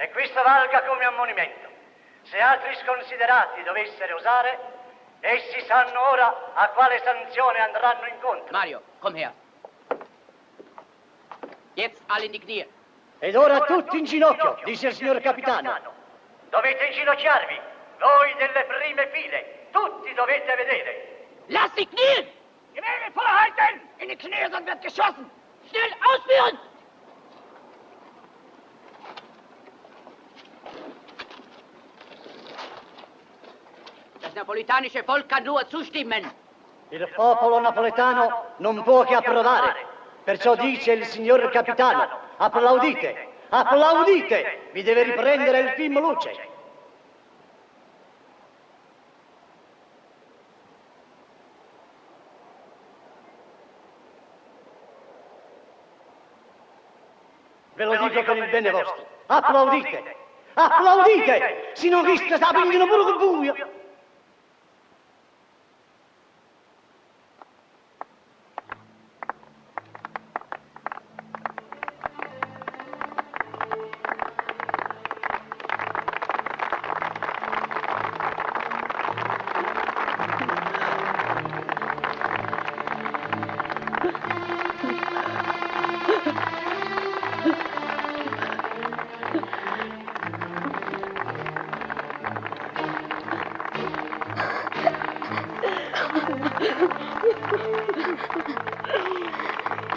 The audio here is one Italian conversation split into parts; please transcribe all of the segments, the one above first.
E questo valga come ammonimento. Se altri sconsiderati dovessero osare, essi sanno ora a quale sanzione andranno incontro. Mario, komm her. Jetzt alle in die Knie. Ed ora tutti in ginocchio, dice il signor capitano. Dovete inginocchiarvi, voi delle prime file. Tutti dovete vedere. Lass sie knien! Gewehre vorhalten! In die Knie, sonst wird geschossen! Schnell ausführen! Napolitanische Volk kann nur zustimmen. Il popolo napoletano non può che approvare. Perciò dice il signor capitano, applaudite, applaudite, vi deve riprendere il film luce. Ve lo dico per il bene vostro. Applaudite, applaudite, se non rischia sta pigliano pure con buio.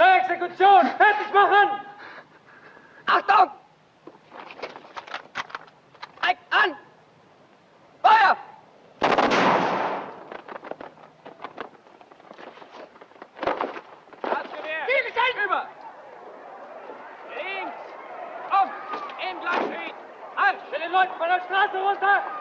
Exekution! Fertig machen! Achtung! Eik an! Feuer! Ziel ist einüber! Links! Auf! Im Gleichschied! Halt! Für den Leuten von der Straße runter!